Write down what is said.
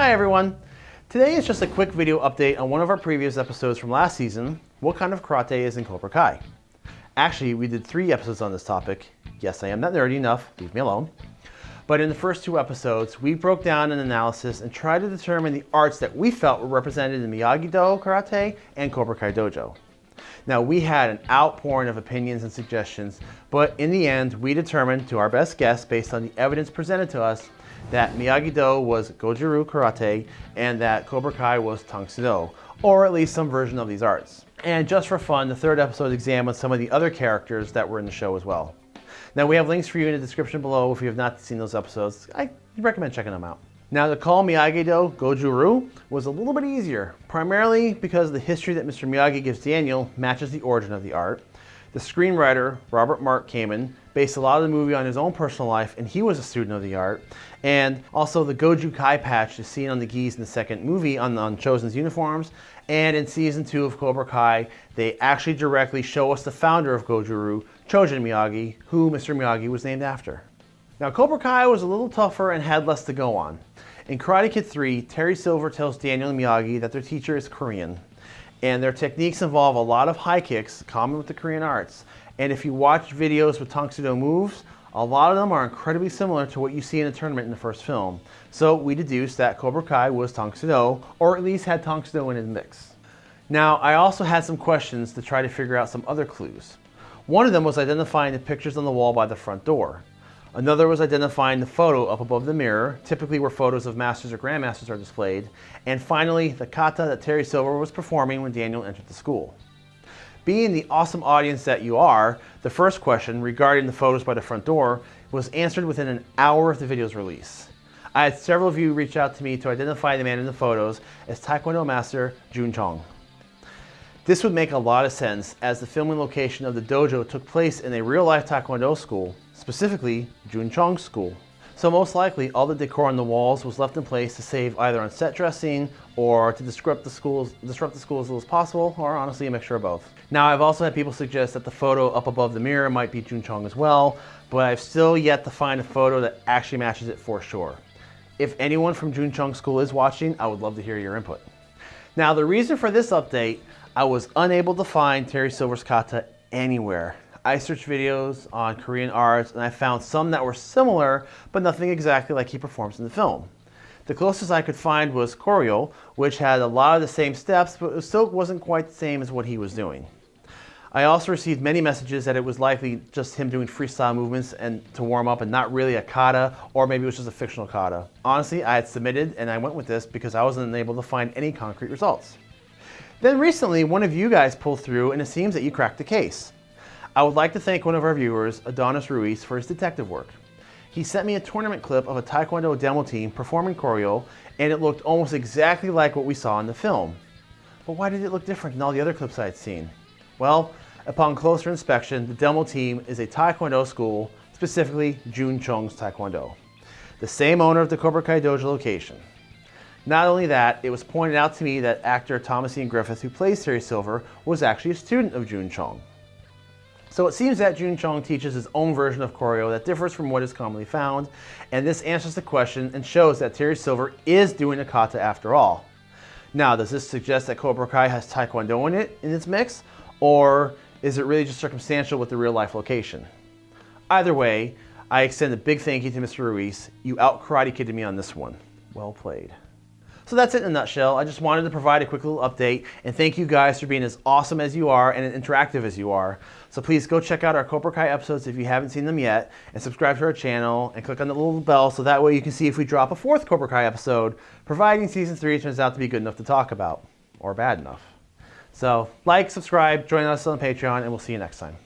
Hi everyone. Today is just a quick video update on one of our previous episodes from last season, What Kind of Karate is in Cobra Kai. Actually, we did three episodes on this topic. Yes, I am not nerdy enough, leave me alone. But in the first two episodes, we broke down an analysis and tried to determine the arts that we felt were represented in Miyagi-Do Karate and Cobra Kai Dojo. Now, we had an outpouring of opinions and suggestions, but in the end, we determined to our best guess, based on the evidence presented to us, that Miyagi-Do was Goju-Ryu Karate and that Cobra Kai was Tang Soo Do, or at least some version of these arts. And just for fun, the third episode examines some of the other characters that were in the show as well. Now we have links for you in the description below if you have not seen those episodes. I recommend checking them out. Now to call Miyagi-Do Goju-Ryu was a little bit easier, primarily because the history that Mr. Miyagi gives Daniel matches the origin of the art, the screenwriter, Robert Mark Kamen, based a lot of the movie on his own personal life, and he was a student of the art. And also the Goju Kai patch is seen on the gis in the second movie on, on Chozen's uniforms. And in season two of Cobra Kai, they actually directly show us the founder of Goju-Ryu, Chojun Miyagi, who Mr. Miyagi was named after. Now Cobra Kai was a little tougher and had less to go on. In Karate Kid 3, Terry Silver tells Daniel Miyagi that their teacher is Korean and their techniques involve a lot of high kicks, common with the Korean arts. And if you watch videos with Tang Do moves, a lot of them are incredibly similar to what you see in a tournament in the first film. So we deduced that Cobra Kai was Tang Do, or at least had Tang Do in his mix. Now, I also had some questions to try to figure out some other clues. One of them was identifying the pictures on the wall by the front door. Another was identifying the photo up above the mirror, typically where photos of masters or grandmasters are displayed. And finally, the kata that Terry Silver was performing when Daniel entered the school. Being the awesome audience that you are, the first question regarding the photos by the front door was answered within an hour of the video's release. I had several of you reach out to me to identify the man in the photos as Taekwondo master Jun Chong. This would make a lot of sense as the filming location of the dojo took place in a real-life Taekwondo school specifically Jun Chong's school. So most likely all the decor on the walls was left in place to save either on set dressing or to disrupt the schools, disrupt the school as little as possible, or honestly a mixture of both. Now I've also had people suggest that the photo up above the mirror might be Jun Chong as well, but I've still yet to find a photo that actually matches it for sure. If anyone from Jun Chong School is watching, I would love to hear your input. Now the reason for this update, I was unable to find Terry Silver's kata anywhere. I searched videos on Korean arts and I found some that were similar, but nothing exactly like he performs in the film. The closest I could find was Koryo, which had a lot of the same steps, but it still wasn't quite the same as what he was doing. I also received many messages that it was likely just him doing freestyle movements and to warm up and not really a kata, or maybe it was just a fictional kata. Honestly, I had submitted and I went with this because I wasn't able to find any concrete results. Then recently, one of you guys pulled through and it seems that you cracked the case. I would like to thank one of our viewers, Adonis Ruiz, for his detective work. He sent me a tournament clip of a Taekwondo demo team performing Koryo, and it looked almost exactly like what we saw in the film. But why did it look different than all the other clips I had seen? Well, upon closer inspection, the demo team is a Taekwondo school, specifically Jun Chong's Taekwondo, the same owner of the Cobra Kai Dojo location. Not only that, it was pointed out to me that actor Thomas Ian Griffith, who plays Terry Silver, was actually a student of Jun Chong. So it seems that Jun Chong teaches his own version of Koryo that differs from what is commonly found, and this answers the question and shows that Terry Silver is doing a kata after all. Now, does this suggest that Cobra Kai has Taekwondo in it in its mix, or is it really just circumstantial with the real life location? Either way, I extend a big thank you to Mr. Ruiz. You out karate kidded me on this one. Well played. So that's it in a nutshell. I just wanted to provide a quick little update and thank you guys for being as awesome as you are and as interactive as you are. So please go check out our Cobra Kai episodes if you haven't seen them yet and subscribe to our channel and click on the little bell so that way you can see if we drop a fourth Cobra Kai episode, providing season three turns out to be good enough to talk about or bad enough. So like, subscribe, join us on Patreon, and we'll see you next time.